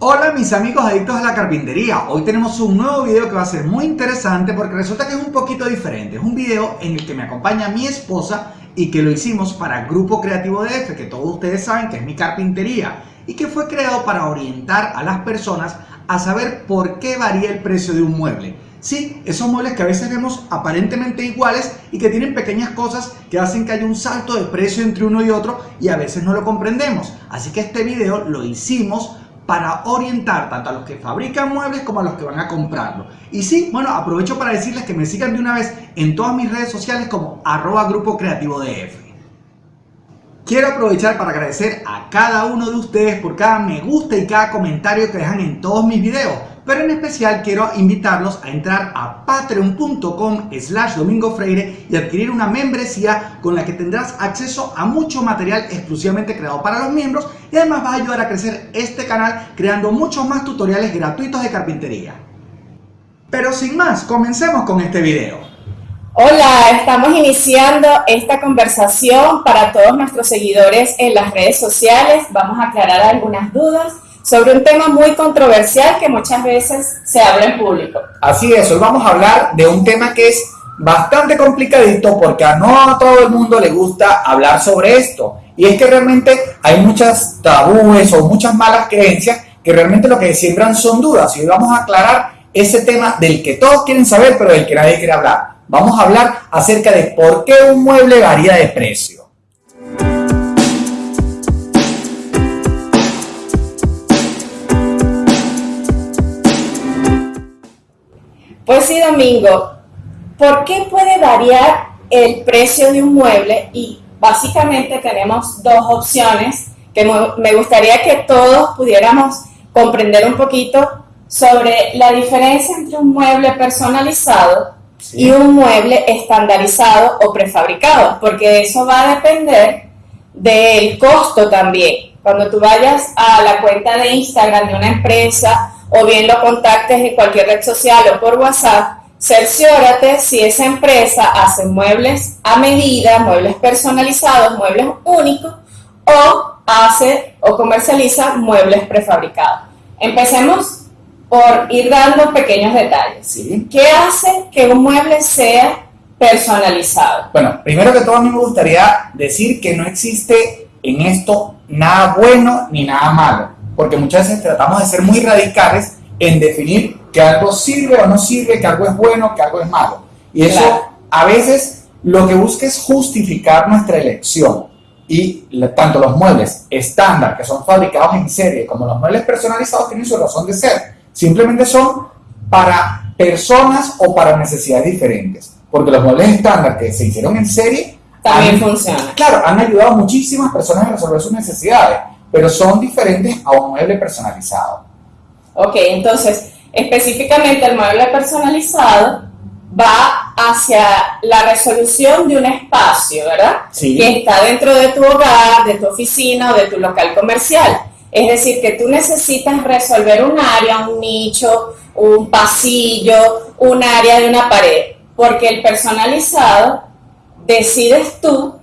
Hola mis amigos adictos a la carpintería, hoy tenemos un nuevo video que va a ser muy interesante porque resulta que es un poquito diferente, es un video en el que me acompaña mi esposa y que lo hicimos para Grupo Creativo DF, que todos ustedes saben que es mi carpintería y que fue creado para orientar a las personas a saber por qué varía el precio de un mueble. Sí, esos muebles que a veces vemos aparentemente iguales y que tienen pequeñas cosas que hacen que haya un salto de precio entre uno y otro y a veces no lo comprendemos. Así que este video lo hicimos para orientar tanto a los que fabrican muebles como a los que van a comprarlo. Y sí, bueno, aprovecho para decirles que me sigan de una vez en todas mis redes sociales como arroba grupo creativo DF. Quiero aprovechar para agradecer a cada uno de ustedes por cada me gusta y cada comentario que dejan en todos mis videos pero en especial quiero invitarlos a entrar a patreon.com slash domingo freire y adquirir una membresía con la que tendrás acceso a mucho material exclusivamente creado para los miembros y además vas a ayudar a crecer este canal creando muchos más tutoriales gratuitos de carpintería. Pero sin más, comencemos con este video. Hola, estamos iniciando esta conversación para todos nuestros seguidores en las redes sociales. Vamos a aclarar algunas dudas sobre un tema muy controversial que muchas veces se habla en público. Así es, hoy vamos a hablar de un tema que es bastante complicadito porque a no a todo el mundo le gusta hablar sobre esto. Y es que realmente hay muchas tabúes o muchas malas creencias que realmente lo que siembran son dudas. Y hoy vamos a aclarar ese tema del que todos quieren saber, pero del que nadie quiere hablar. Vamos a hablar acerca de por qué un mueble varía de precio. Sí, Domingo, ¿por qué puede variar el precio de un mueble? Y básicamente tenemos dos opciones que me gustaría que todos pudiéramos comprender un poquito sobre la diferencia entre un mueble personalizado y un mueble estandarizado o prefabricado, porque eso va a depender del costo también. Cuando tú vayas a la cuenta de Instagram de una empresa o bien lo contactes en cualquier red social o por WhatsApp, cerciórate si esa empresa hace muebles a medida, muebles personalizados, muebles únicos o hace o comercializa muebles prefabricados. Empecemos por ir dando pequeños detalles. ¿Qué hace que un mueble sea personalizado? Bueno, primero que todo a mí me gustaría decir que no existe en esto nada bueno ni nada malo porque muchas veces tratamos de ser muy radicales en definir que algo sirve o no sirve, que algo es bueno, que algo es malo. Y eso a veces lo que busca es justificar nuestra elección. Y tanto los muebles estándar, que son fabricados en serie, como los muebles personalizados tienen su razón de ser. Simplemente son para personas o para necesidades diferentes. Porque los muebles estándar que se hicieron en serie también funcionan. Claro, han ayudado a muchísimas personas a resolver sus necesidades pero son diferentes a un mueble personalizado. Ok, entonces, específicamente el mueble personalizado va hacia la resolución de un espacio, ¿verdad? Sí. Que está dentro de tu hogar, de tu oficina o de tu local comercial. Es decir, que tú necesitas resolver un área, un nicho, un pasillo, un área de una pared, porque el personalizado decides tú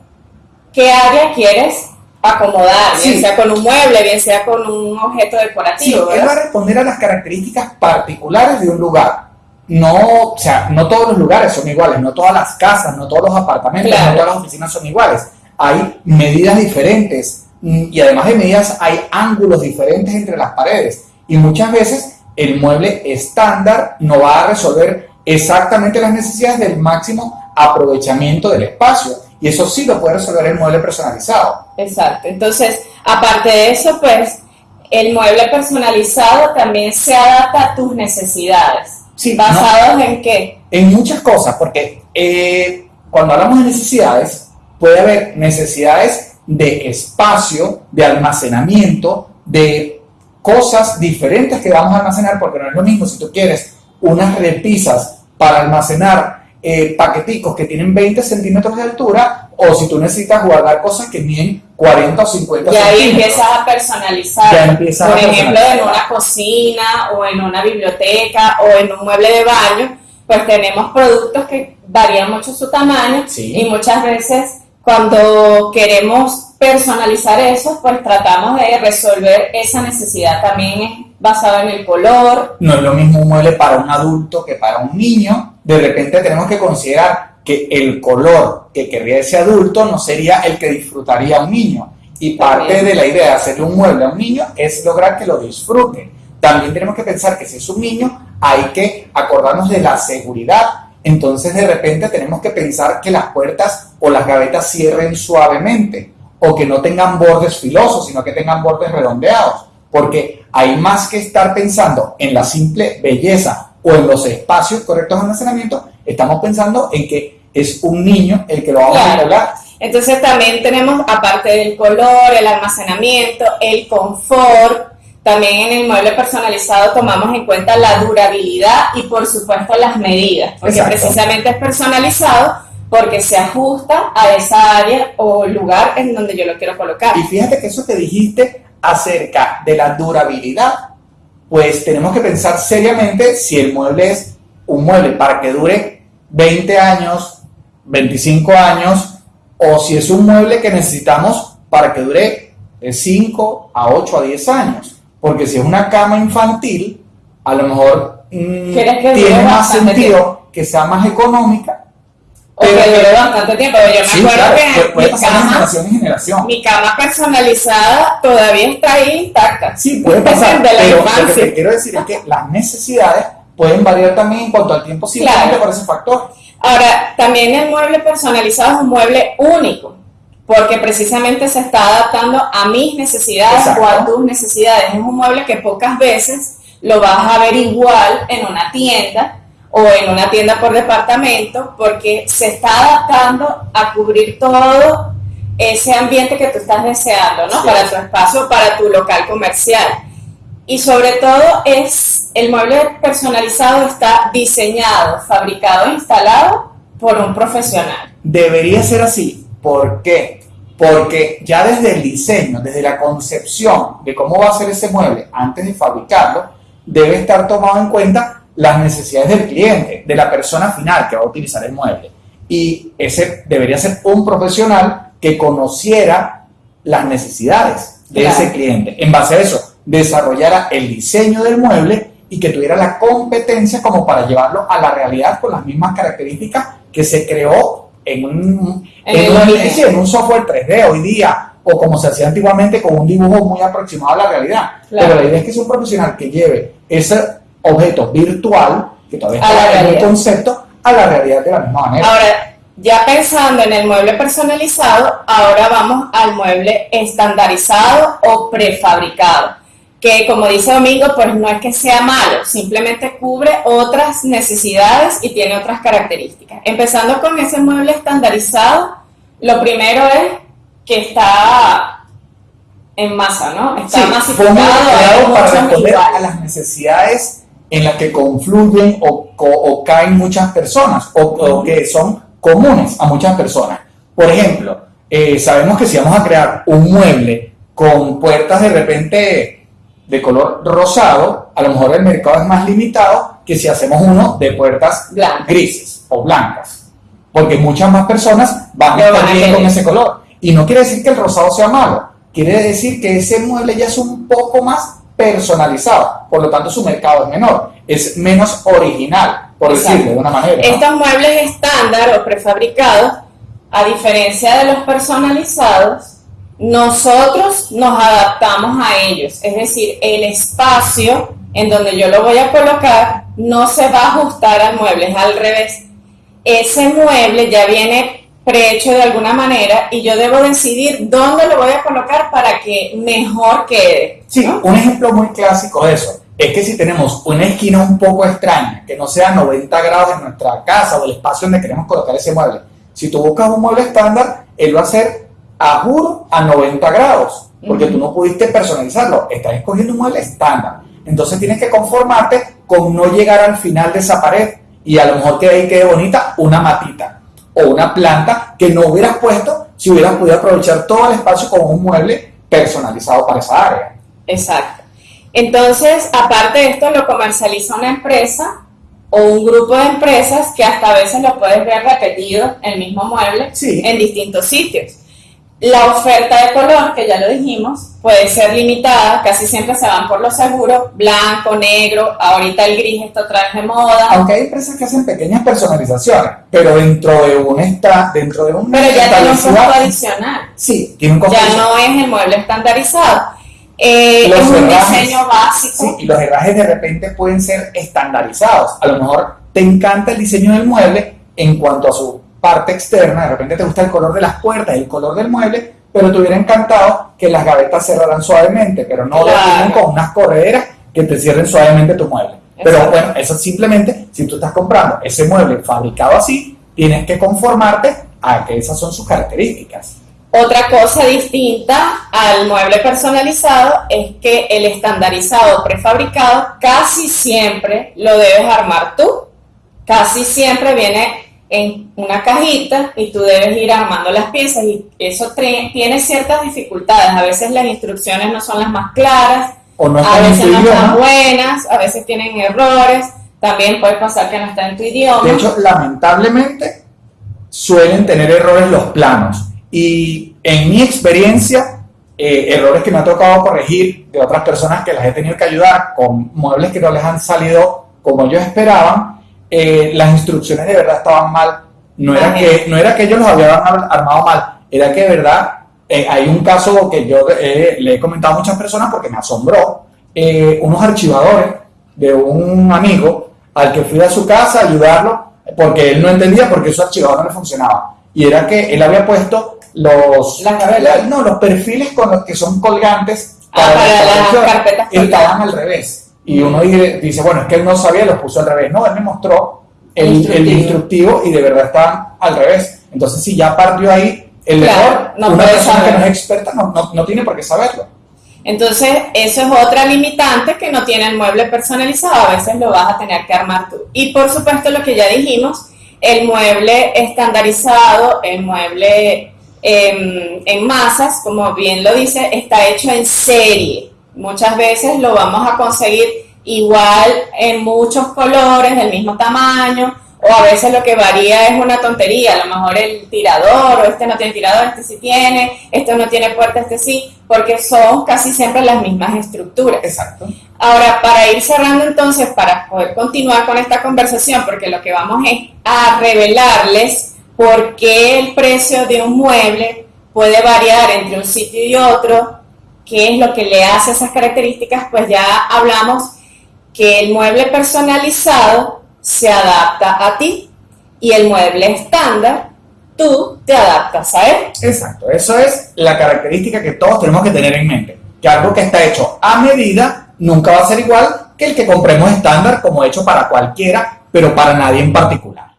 qué área quieres acomodar, bien sea con un mueble, bien sea con un objeto decorativo. Sí, él va a responder a las características particulares de un lugar. No, o sea, no todos los lugares son iguales, no todas las casas, no todos los apartamentos, no todas las oficinas son iguales. Hay medidas diferentes mm, y además de medidas hay ángulos diferentes entre las paredes. Y muchas veces el mueble estándar no va a resolver exactamente las necesidades del máximo aprovechamiento del espacio y eso sí lo puede resolver el mueble personalizado. Exacto. Entonces, aparte de eso, pues, el mueble personalizado también se adapta a tus necesidades. Sí, ¿Basados en qué? En muchas cosas, porque eh, cuando hablamos de necesidades, puede haber necesidades de espacio, de almacenamiento, de cosas diferentes que vamos a almacenar, porque no es lo mismo si tú quieres unas repisas para almacenar eh, paqueticos que tienen 20 centímetros de altura o si tú necesitas guardar cosas que miden 40 o 50 y ahí empiezas a personalizar. Por ejemplo, en una cocina o en una biblioteca o en un mueble de baño, pues tenemos productos que varían mucho su tamaño y muchas veces cuando queremos personalizar eso, pues tratamos de resolver esa necesidad. También es basado en el color. No es lo mismo un mueble para un adulto que para un niño. De repente tenemos que considerar que el color que querría ese adulto no sería el que disfrutaría un niño. Y parte de la idea de hacerle un mueble a un niño es lograr que lo disfrute. También tenemos que pensar que si es un niño, hay que acordarnos de la seguridad entonces de repente tenemos que pensar que las puertas o las gavetas cierren suavemente o que no tengan bordes filosos, sino que tengan bordes redondeados, porque hay más que estar pensando en la simple belleza o en los espacios correctos de almacenamiento, estamos pensando en que es un niño el que lo va a regular. Entonces también tenemos, aparte del color, el almacenamiento, el confort, también en el mueble personalizado tomamos en cuenta la durabilidad y por supuesto las medidas, porque precisamente es personalizado porque se ajusta a esa área o lugar en donde yo lo quiero colocar. Y fíjate que eso que dijiste acerca de la durabilidad, pues tenemos que pensar seriamente si el mueble es un mueble para que dure 20 años, 25 años, o si es un mueble que necesitamos para que dure de 5 a 8 a 10 años. Porque si es una cama infantil, a lo mejor mm, tiene más sentido que sea más económica. O que dure bastante tiempo. Yo me acuerdo que puede, mi, cama, generación en generación. mi cama personalizada todavía está ahí intacta. Sí, puede pasar. pero lo que te quiero decir es que las necesidades pueden variar también en cuanto al tiempo simplemente por ese factor. Ahora, también el mueble personalizado es un mueble único porque precisamente se está adaptando a mis necesidades o a tus necesidades. Es un mueble que pocas veces lo vas a ver igual en una tienda o en una tienda por departamento, porque se está adaptando a cubrir todo ese ambiente que tú estás deseando, ¿no? Para tu espacio, para tu local comercial. Y sobre todo es el mueble personalizado está diseñado, fabricado, instalado por un profesional. Debería ser así ¿Por qué? Porque ya desde el diseño, desde la concepción de cómo va a ser ese mueble antes de fabricarlo, debe estar tomado en cuenta las necesidades del cliente, de la persona final que va a utilizar el mueble. Y ese debería ser un profesional que conociera las necesidades de ese cliente. En base a eso, desarrollara el diseño del mueble y que tuviera la competencia como para llevarlo a la realidad con las mismas características que se creó en un, en, un, software 3D hoy día, o como se hacía antiguamente con un dibujo muy aproximado a la realidad. Pero la idea es que es un profesional que lleve ese objeto virtual, que todavía está en el concepto, a la realidad de la misma manera. Ahora, ya pensando en el mueble personalizado, ahora vamos al mueble estandarizado o prefabricado que como dice Domingo, pues no es que sea malo, simplemente cubre otras necesidades y tiene otras características. Empezando con ese mueble estandarizado, lo primero es que está en masa, ¿no? Está sí, masificado para responder a las necesidades en las que confluyen o, caen muchas personas o, que son comunes a muchas personas. Por ejemplo, eh, sabemos que si vamos a crear un mueble con puertas de repente de color rosado, a lo mejor el mercado es más limitado que si hacemos uno de puertas grises o blancas. Porque muchas más personas van a estar bien con ese color. Y no quiere decir que el rosado sea malo, quiere decir que ese mueble ya es un poco más personalizado, por lo tanto su mercado es menor, es menos original, por decirlo de una manera. Estos muebles estándar o prefabricados, a diferencia de los personalizados, nosotros nos adaptamos a ellos, es decir, el espacio en donde yo lo voy a colocar no se va a ajustar al mueble, es al revés. Ese mueble ya viene prehecho de alguna manera y yo debo decidir dónde lo voy a colocar para que mejor quede. Sí, un ejemplo muy clásico de eso es que si tenemos una esquina un poco extraña, que no sea 90 grados en nuestra casa o el espacio donde queremos colocar ese mueble, si tú buscas un mueble estándar, él va a ser a juro a 90 grados, porque tú no pudiste personalizarlo, estás escogiendo un mueble estándar. Entonces tienes que conformarte con no llegar al final de esa pared y a lo mejor que ahí quede bonita una matita o una planta que no hubieras puesto si hubieras podido aprovechar todo el espacio con un mueble personalizado para esa área. Exacto. Entonces, aparte de esto, lo comercializa una empresa o un grupo de empresas que hasta a veces lo puedes ver repetido, el mismo mueble, en distintos sitios. La oferta de color, que ya lo dijimos, puede ser limitada, casi siempre se van por lo seguro, blanco, negro, ahorita el gris está otra vez de moda. Aunque hay empresas que hacen pequeñas personalizaciones, pero dentro de un está, dentro de un Pero ya tiene un costo adicional. Sí, tiene un costo Ya no es el mueble estandarizado. Eh, es un diseño básico. Sí, y los herrajes de repente pueden ser estandarizados. A lo mejor te encanta el diseño del mueble en cuanto a su parte externa, de repente te gusta el color de las puertas, el color del mueble, pero te hubiera encantado que las gavetas cerraran suavemente, pero no lo con unas correderas que te cierren suavemente tu mueble. Pero bueno, eso simplemente, si tú estás comprando ese mueble fabricado así, tienes que conformarte a que esas son sus características. Otra cosa distinta al mueble personalizado es que el estandarizado prefabricado casi siempre lo debes armar tú. Casi siempre viene en una cajita y tú debes ir armando las piezas y eso tiene ciertas dificultades. A veces las instrucciones no son las más claras, a veces no están buenas, a veces tienen errores, también puede pasar que no está en tu idioma. De hecho, lamentablemente suelen tener errores los planos y en mi experiencia, eh, errores que me ha tocado corregir de otras personas que las he tenido que ayudar con muebles que no les han salido como ellos esperaban, eh, las instrucciones de verdad estaban mal. No era, que, no era que ellos los habían armado mal, era que de verdad eh, hay un caso que yo eh, le he comentado a muchas personas porque me asombró. unos archivadores de un amigo al que fui a su casa a ayudarlo porque él no entendía por qué su archivador no le funcionaba. Y era que él había puesto los, no, los perfiles con los que son colgantes ah, para, las carpetas estaban al revés. Y uno dice, bueno, es que él no sabía, lo puso al revés. No, él me mostró el, el instructivo, y de verdad está al revés. Entonces, si ya partió ahí el error, una persona que no es experta no, no, tiene por qué saberlo. Entonces, eso es otra limitante que no tiene el mueble personalizado, a veces lo vas a tener que armar tú. Y por supuesto, lo que ya dijimos, el mueble estandarizado, el mueble em, en masas, como bien lo dice, está hecho en serie. Muchas veces lo vamos a conseguir igual en muchos colores, del mismo tamaño, o a veces lo que varía es una tontería, a lo mejor el tirador, o este no tiene tirador, este sí tiene, este no tiene puerta, este sí, porque son casi siempre las mismas estructuras. Exacto. Ahora, para ir cerrando entonces, para poder continuar con esta conversación, porque lo que vamos es a revelarles por qué el precio de un mueble puede variar entre un sitio y otro, qué es lo que le hace esas características, pues ya hablamos que el mueble personalizado se adapta a ti y el mueble estándar tú te adaptas a él. Exacto, eso es la característica que todos tenemos que tener en mente, que algo que está hecho a medida nunca va a ser igual que el que compremos estándar como hecho para cualquiera, pero para nadie en particular.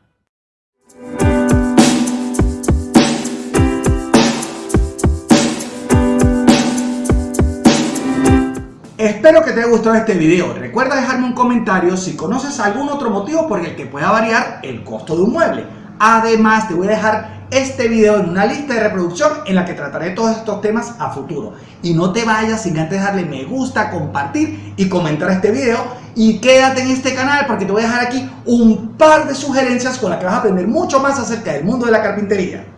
Espero que te haya gustado este video. Recuerda dejarme un comentario si conoces algún otro motivo por el que pueda variar el costo de un mueble. Además, te voy a dejar este video en una lista de reproducción en la que trataré todos estos temas a futuro. Y no te vayas sin antes darle me gusta, compartir y comentar este video. Y quédate en este canal porque te voy a dejar aquí un par de sugerencias con las que vas a aprender mucho más acerca del mundo de la carpintería.